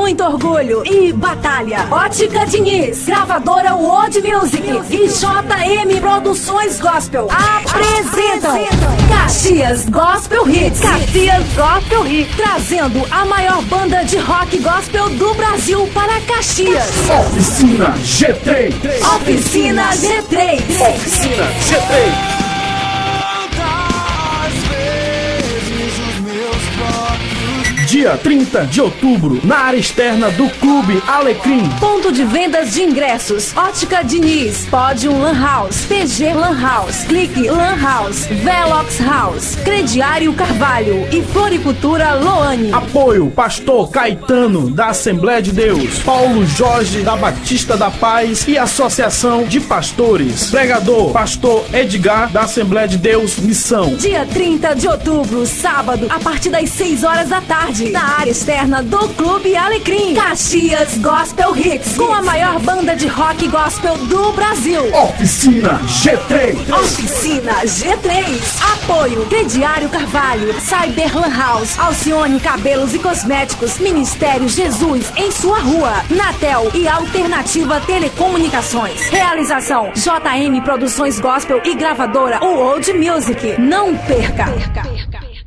muito orgulho e batalha. Ótica Diniz, gravadora World Music e JM Produções Gospel apresentam Caxias Gospel Hits. Caxias Gospel Hits, trazendo a maior banda de rock gospel do Brasil para Caxias. Oficina G3. Oficina G3. Oficina G3. Dia 30 de outubro, na área externa do Clube Alecrim. Ponto de vendas de ingressos: Ótica Diniz, Podium Lan House, PG Lan House, Clique Lan House, Velox House, Crediário Carvalho. E Floricultura Loane. Apoio: Pastor Caetano, da Assembleia de Deus, Paulo Jorge, da Batista da Paz. E Associação de Pastores. Pregador: Pastor Edgar, da Assembleia de Deus Missão. Dia 30 de outubro, sábado, a partir das 6 horas da tarde na área externa do Clube Alecrim. Caxias Gospel Hits, com a maior banda de rock gospel do Brasil. Oficina G3. Oficina G3. Apoio Crediário Carvalho, Cyberland House, Alcione Cabelos e Cosméticos, Ministério Jesus em sua rua, Natel e Alternativa Telecomunicações. Realização JM Produções Gospel e gravadora World Music. Não perca. perca. perca.